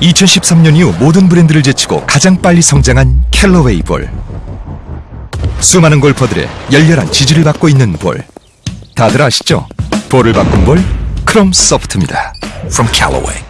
2013년 이후 모든 브랜드를 제치고 가장 빨리 성장한 캘러웨이 볼. 수많은 골퍼들의 열렬한 지지를 받고 있는 볼. 다들 아시죠? 볼을 바꾼 볼 크롬 소프트입니다. From Callaway.